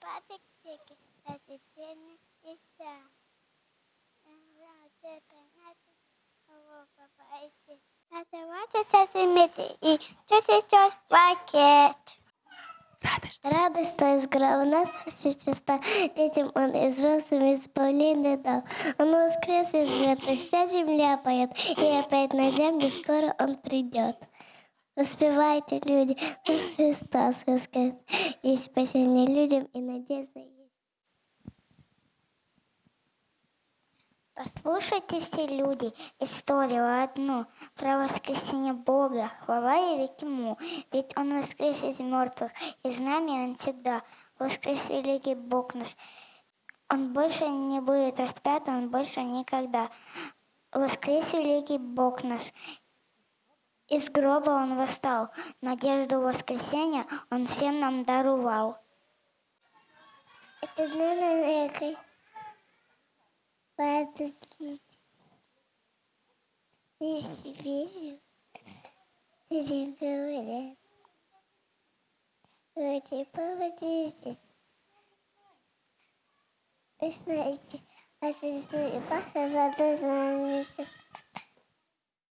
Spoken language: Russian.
Копатик тільки п'ятиденний і сам. Це п'ятнадцять голова байці. А давайте це зимити і чути чуть пакет. Радость. Радость, то есть у нас посетиста, детям он и взрослым избавление дал. Он воскрес из мертвых, вся земля поет, и опять на землю скоро он придет. Успевайте, люди, Христос воскрес. Есть спасение людям и надежда есть. Послушайте все люди историю одну про воскресение Бога, хвала и ему, ведь Он воскрес из мертвых, и с нами Он всегда. Воскрес великий Бог наш. Он больше не будет распят, Он больше никогда. Воскрес великий Бог наш. Из гроба Он восстал, надежду воскресения Он всем нам даровал. Это дно рекой. Подождите. Если верю, люди говорят. Люди, поводитесь. Вы знаете, а жизнь и Паша радостно